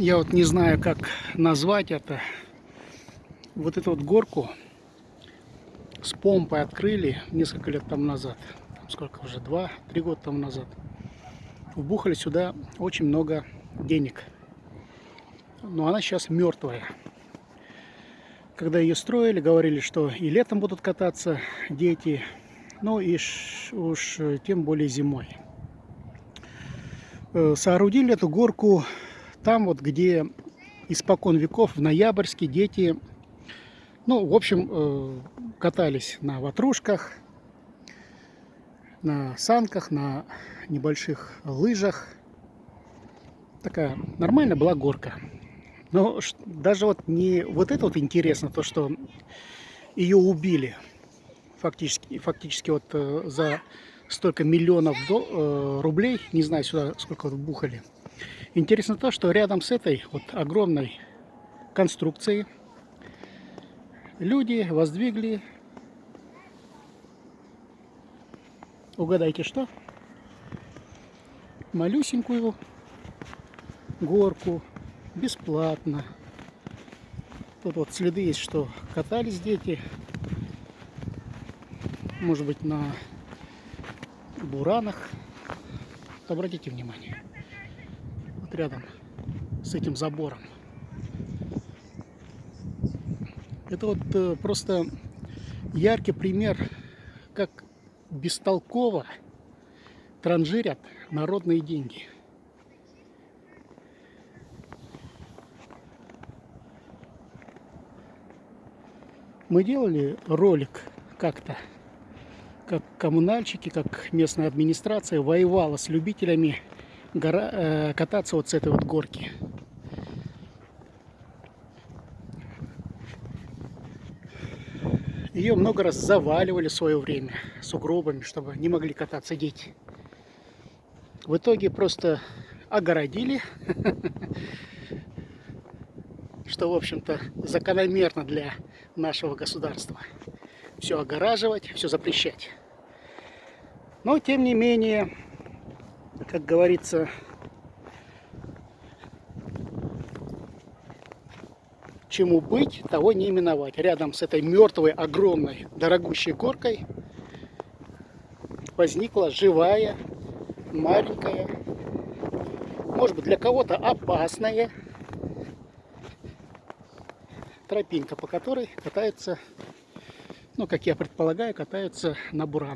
я вот не знаю, как назвать это. Вот эту вот горку с помпой открыли несколько лет тому назад. Сколько уже? Два, три года тому назад. Вбухали сюда очень много денег. Но она сейчас мертвая. Когда ее строили, говорили, что и летом будут кататься дети, ну и уж тем более зимой. Э, соорудили эту горку там вот, где испокон веков в Ноябрьске дети, ну, в общем, э, катались на ватрушках, на санках, на небольших лыжах. Такая нормальная была горка. Но даже вот не вот это вот интересно, то, что ее убили фактически, фактически вот э, за столько миллионов рублей, не знаю сюда сколько вот бухали, Интересно то, что рядом с этой вот огромной конструкцией люди воздвигли, угадайте что, малюсенькую горку бесплатно. Тут вот следы есть, что катались дети, может быть на буранах. Обратите внимание вот рядом с этим забором. Это вот э, просто яркий пример, как бестолково транжирят народные деньги. Мы делали ролик как-то, как коммунальщики, как местная администрация воевала с любителями гора, э, кататься вот с этой вот горки. Ее много раз заваливали в свое время сугробами, чтобы не могли кататься дети. В итоге просто огородили, что, в общем-то, закономерно для нашего государства. Все огораживать, все запрещать. Но, тем не менее, как говорится, чему быть, того не именовать. Рядом с этой мертвой, огромной, дорогущей горкой возникла живая, маленькая, может быть для кого-то опасная тропинка, по которой катаются, ну как я предполагаю, катаются на буран.